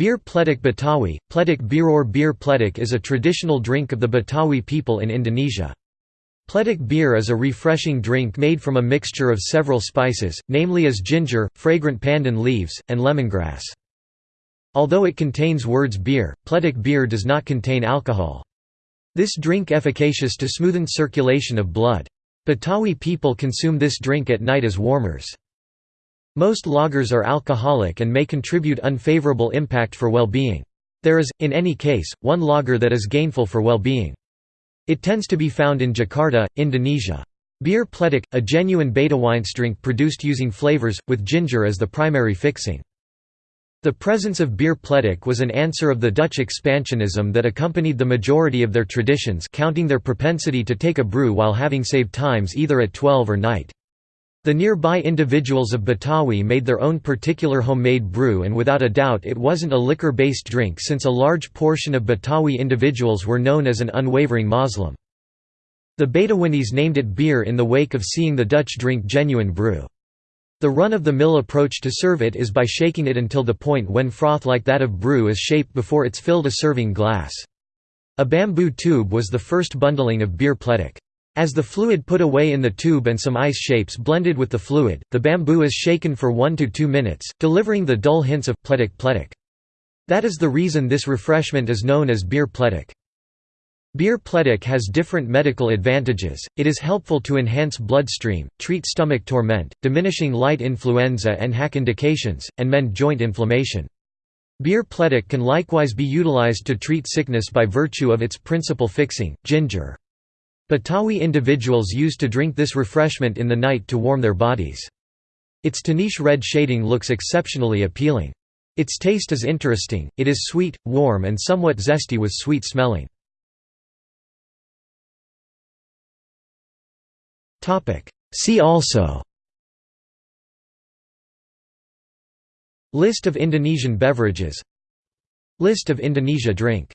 Bir Pletik Betawi, Pletik bir or bir pletik is a traditional drink of the Betawi people in Indonesia. Pletik beer is a refreshing drink made from a mixture of several spices, namely as ginger, fragrant pandan leaves, and lemongrass. Although it contains words beer, Pletik beer does not contain alcohol. This drink efficacious to smoothen circulation of blood. Betawi people consume this drink at night as warmers. Most lagers are alcoholic and may contribute unfavorable impact for well-being. There is, in any case, one lager that is gainful for well-being. It tends to be found in Jakarta, Indonesia. Bir pletik, a genuine beta drink produced using flavors, with ginger as the primary fixing. The presence of beer pletik was an answer of the Dutch expansionism that accompanied the majority of their traditions counting their propensity to take a brew while having saved times either at 12 or night. The nearby individuals of Betawi made their own particular homemade brew and without a doubt it wasn't a liquor-based drink since a large portion of Betawi individuals were known as an unwavering Muslim. The Betawinese named it beer in the wake of seeing the Dutch drink genuine brew. The run-of-the-mill approach to serve it is by shaking it until the point when froth like that of brew is shaped before it's filled a serving glass. A bamboo tube was the first bundling of beer pletik. As the fluid put away in the tube and some ice shapes blended with the fluid, the bamboo is shaken for 1 to 2 minutes, delivering the dull hints of pletik pletik. That is the reason this refreshment is known as beer pletik. Beer pletik has different medical advantages, it is helpful to enhance bloodstream, treat stomach torment, diminishing light influenza and hack indications, and mend joint inflammation. Beer pletik can likewise be utilized to treat sickness by virtue of its principal fixing, ginger. Betawi individuals used to drink this refreshment in the night to warm their bodies. Its Tanish red shading looks exceptionally appealing. Its taste is interesting, it is sweet, warm and somewhat zesty with sweet smelling. See also List of Indonesian beverages List of Indonesia drink